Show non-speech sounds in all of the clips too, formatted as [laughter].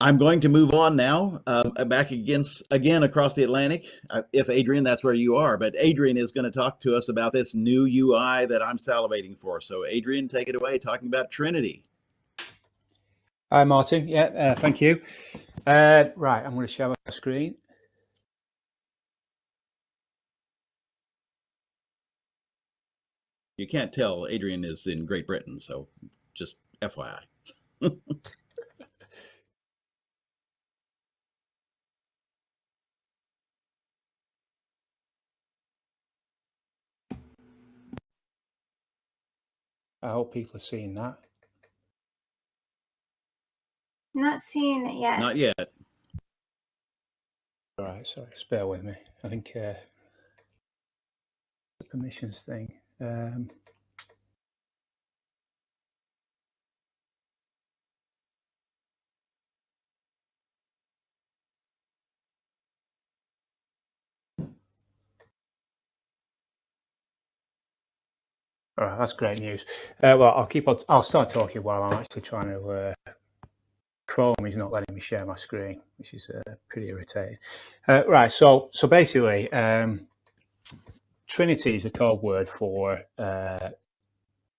I'm going to move on now, um, back against again across the Atlantic. Uh, if Adrian, that's where you are, but Adrian is going to talk to us about this new UI that I'm salivating for. So, Adrian, take it away, talking about Trinity. Hi, Martin. Yeah, uh, thank you. Uh, right, I'm going to share my screen. You can't tell Adrian is in Great Britain, so just FYI. [laughs] I hope people are seeing that. Not seeing it yet. Not yet. All right, sorry, Bear with me. I think uh, the permissions thing. Um, All right, that's great news. Uh, well, I'll keep. On, I'll start talking while I'm actually trying to. Uh, Chrome is not letting me share my screen, which is uh, pretty irritating. Uh, right, so so basically, um, Trinity is a code word for uh,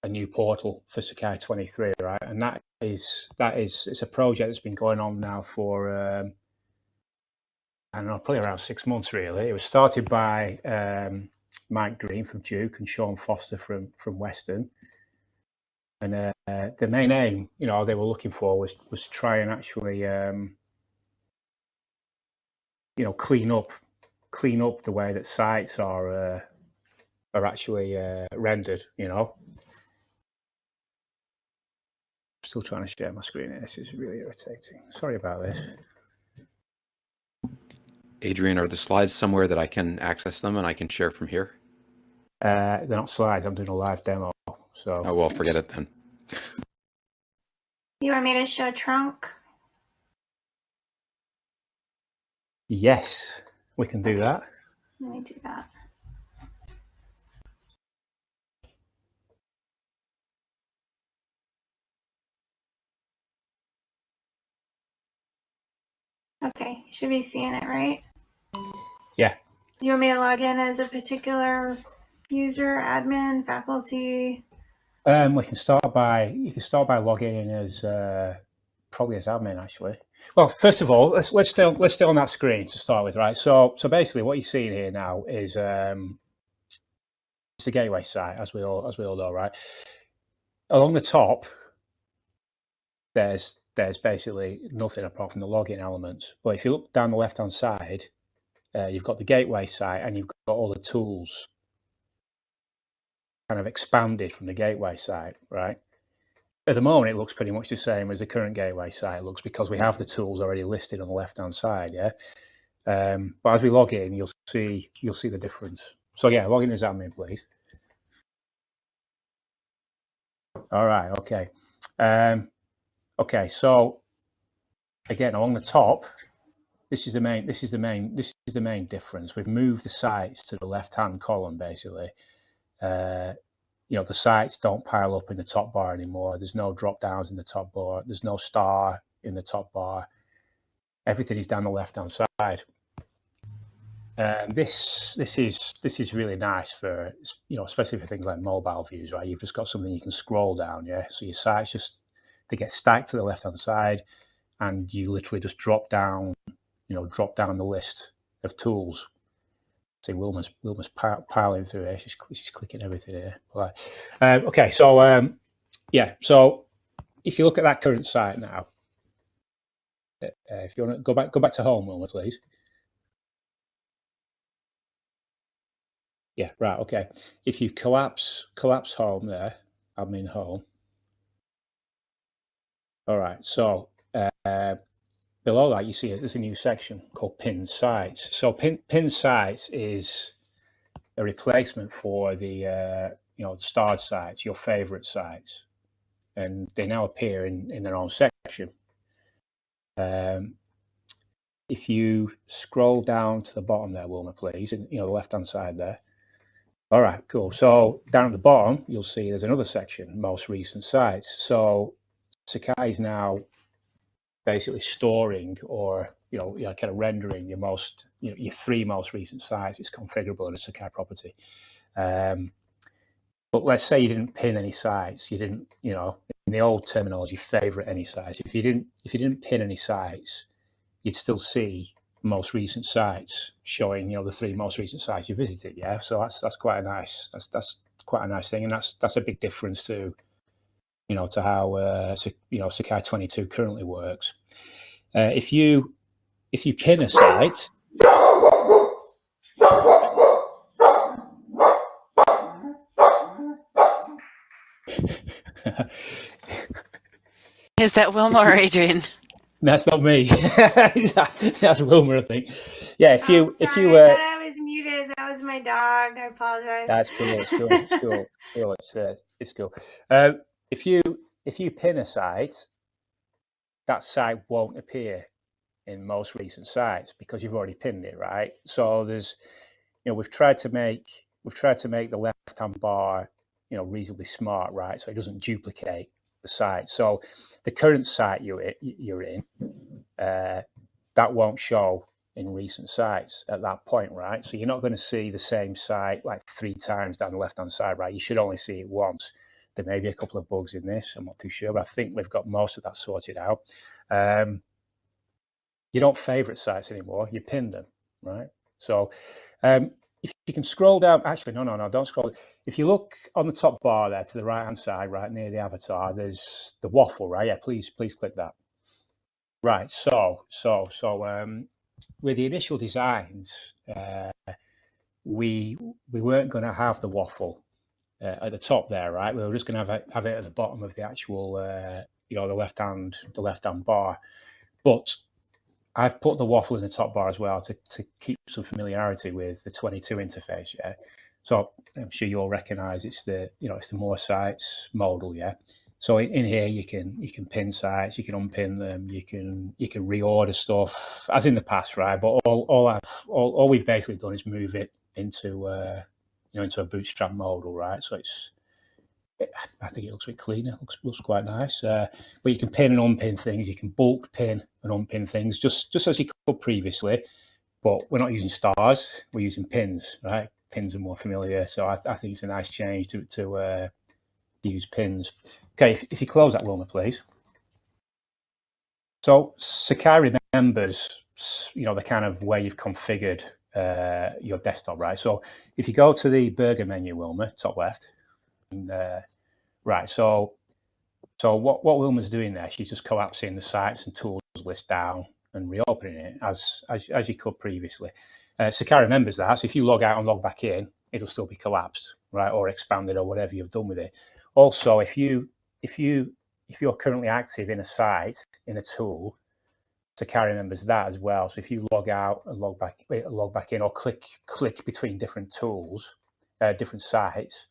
a new portal for Sakai 23, right? And that is that is it's a project that's been going on now for um, I don't know, probably around six months really. It was started by um, Mike Green from Duke and Sean Foster from from Western. And uh, the main aim, you know, they were looking for was was to try and actually, um, you know, clean up clean up the way that sites are uh, are actually uh, rendered. You know, still trying to share my screen. This is really irritating. Sorry about this. Adrian, are the slides somewhere that I can access them and I can share from here? Uh, they're not slides. I'm doing a live demo. So. Oh well, forget it then. You want me to show trunk? Yes, we can do Okay. that. Let me do that. Okay, you should be seeing it, right? Yeah. You want me to log in as a particular user, admin, faculty? Um, we can start by you can start by logging in as uh, probably as admin actually. Well, first of all, let's let's on, let's stay on that screen to start with, right? So so basically, what you're seeing here now is um, it's the gateway site, as we all as we all know, right? Along the top, there's there's basically nothing apart from the login elements. But if you look down the left hand side, uh, you've got the gateway site and you've got all the tools kind of expanded from the gateway site, right? At the moment, it looks pretty much the same as the current gateway site looks because we have the tools already listed on the left-hand side, yeah. Um, but as we log in, you'll see you'll see the difference. So yeah, log in as admin, please. All right, okay. Um, okay, so again, along the top, this is the main this is the main this is the main difference. We've moved the sites to the left-hand column basically. Uh, you know, the sites don't pile up in the top bar anymore. There's no drop downs in the top bar. There's no star in the top bar. Everything is down the left-hand side. And this this is this is really nice for you know, especially for things like mobile views, right? You've just got something you can scroll down, yeah. So your sites just they get stacked to the left-hand side, and you literally just drop down, you know, drop down the list of tools See, Wilma's Wilma's piling through here. She's, she's clicking everything here. Right. Um, okay, so um, yeah, so if you look at that current site now, uh, if you want to go back, go back to home, Wilma, please. Yeah, right. Okay. If you collapse collapse home there, admin home. All right. So uh, below that, you see there's a new section called pin sites. So pin, pin sites is a replacement for the, uh, you know, starred sites, your favorite sites. And they now appear in, in their own section. Um, if you scroll down to the bottom there, Wilma, please, and, you know, the left-hand side there. All right, cool. So down at the bottom, you'll see there's another section, most recent sites. So Sakai is now basically storing or you know, you know kind of rendering your most you know your three most recent sites is configurable in a Sakai property. Um, but let's say you didn't pin any sites, you didn't you know in the old terminology favorite any sites. If you didn't if you didn't pin any sites, you'd still see most recent sites showing you know the three most recent sites you visited. Yeah, so that's that's quite a nice that's that's quite a nice thing, and that's that's a big difference to you know to how uh, you know Sakai 22 currently works. Uh, if you if you pin a site, [laughs] Is that Wilma or Adrian? [laughs] That's not me. [laughs] That's Wilma, I think. Yeah, if you Oh, if sorry, you I uh, thought I was muted. That was my dog. I apologize. That's cool. It's cool. It's cool. cool. It's uh, it's cool. Um, if you if you pin a site, that site won't appear in most recent sites because you've already pinned it, right? So there's, you know, we've tried to make we've tried to make the left hand bar, you know, reasonably smart, right? So it doesn't duplicate the site. So the current site you're you're in, uh, that won't show in recent sites at that point, right? So you're not going to see the same site like three times down the left-hand side, right? You should only see it once. There may be a couple of bugs in this. I'm not too sure, but I think we've got most of that sorted out. Um, you don't favorite sites anymore. You pin them, right? So um, if you can scroll down, actually, no, no, no, don't scroll. If you look on the top bar there to the right-hand side, right near the avatar, there's the waffle, right? Yeah, please, please click that. Right. So, so, so, um, with the initial designs, uh, we we weren't going to have the waffle uh, at the top there, right? We were just going to have it, have it at the bottom of the actual, uh, you know, the left hand the left hand bar. But I've put the waffle in the top bar as well to to keep some familiarity with the 22 interface. Yeah. So I'm sure you'll recognise it's the you know it's the more sites modal. Yeah. So in, in here you can you can pin sites, you can unpin them, you can you can reorder stuff as in the past, right? But all all I've all, all we've basically done is move it into uh, you know into a bootstrap modal, right? So it's it, I think it looks a bit cleaner, looks looks quite nice. Uh, but you can pin and unpin things, you can bulk pin and unpin things just just as you could previously. But we're not using stars, we're using pins, right? Pins are more familiar, so I, I think it's a nice change to to uh, use pins. Okay, if, if you close that, Wilma, please. So Sakai remembers, you know, the kind of way you've configured uh, your desktop, right? So if you go to the burger menu, Wilma, top left, and, uh, right, so so what, what Wilma's doing there, she's just collapsing the sites and tools list down and reopening it as as, as you could previously. Uh, Sakai remembers that, so if you log out and log back in, it'll still be collapsed, right, or expanded or whatever you've done with it. Also, if you if you if you're currently active in a site in a tool, Sakai members that as well. So if you log out and log back uh, log back in, or click click between different tools, uh, different sites,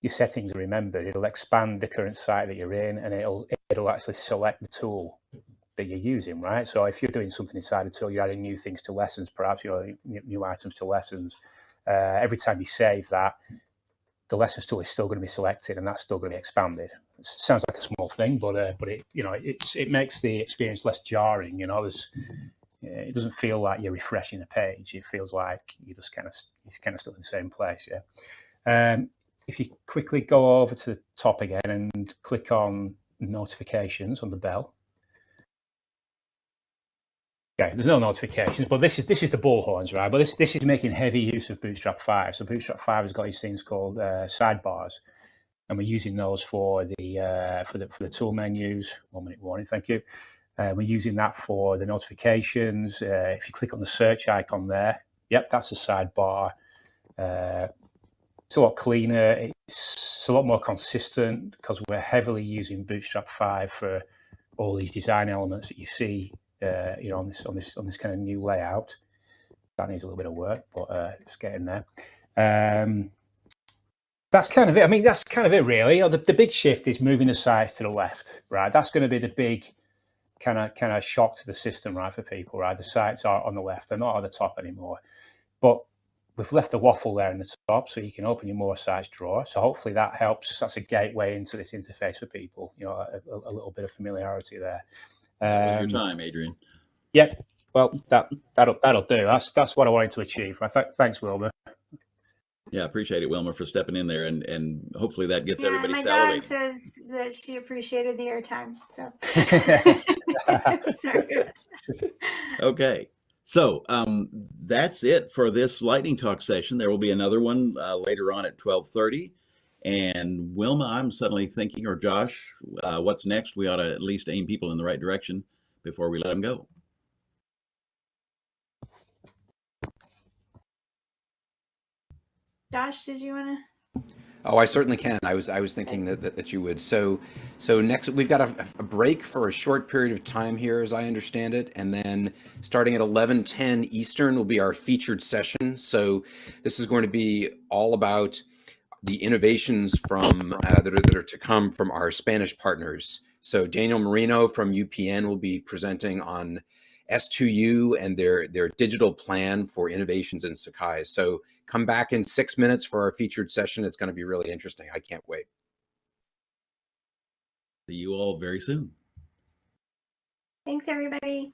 your settings are remembered. It'll expand the current site that you're in, and it'll it'll actually select the tool that you're using, right? So if you're doing something inside a tool, you're adding new things to lessons, perhaps you know new, new items to lessons. Uh, every time you save that, the lessons tool is still going to be selected, and that's still going to be expanded. It sounds like a small thing, but uh, but it you know it's it makes the experience less jarring. You know, there's it doesn't feel like you're refreshing a page. It feels like you just kind of you're kind of still in the same place. Yeah. Um, if you quickly go over to the top again and click on notifications on the bell. Okay, there's no notifications, but this is this is the bullhorns, right? But this this is making heavy use of Bootstrap 5. So Bootstrap 5 has got these things called uh, sidebars, and we're using those for the uh, for the for the tool menus. One minute warning, thank you. Uh, we're using that for the notifications. Uh, if you click on the search icon there, yep, that's a sidebar. Uh, it's a lot cleaner. It's a lot more consistent because we're heavily using Bootstrap 5 for all these design elements that you see, uh, you know, on this on this on this kind of new layout. That needs a little bit of work, but uh, it's getting there. Um, that's kind of it. I mean, that's kind of it, really. The, the big shift is moving the sites to the left, right? That's going to be the big kind of kind of shock to the system, right, for people, right? The sites are on the left; they're not at the top anymore. But we've left the waffle there in the top so you can open your more sites drawer. So hopefully that helps. That's a gateway into this interface for people, you know, a, a little bit of familiarity there. That Um, your time, Adrian. Yep. Well, that that'll that'll do. That's that's what I wanted to achieve. Thanks, Wilbur. Yeah, appreciate it, Wilma, for stepping in there, and and hopefully that gets Yeah, everybody my dog says that she appreciated the airtime. So. [laughs] Okay. So um, that's it for this lightning talk session. There will be another one uh, later on at 1230. And Wilma, I'm suddenly thinking, or Josh, uh, what's next? We ought to at least aim people in the right direction before we let them go. Josh, did you want to? Oh, I certainly can. I was I was thinking that that, that you would. So so next we've got a, a break for a short period of time here, as I understand it, and then starting at 11:10 Eastern will be our featured session. So this is going to be all about the innovations from uh, that, are, that are to come from our Spanish partners. So Daniel Marino from UPN will be presenting on S2U and their their digital plan for innovations in Sakai. So come back in six minutes for our featured session. It's going to be really interesting. I can't wait. See you all very soon. Thanks, everybody.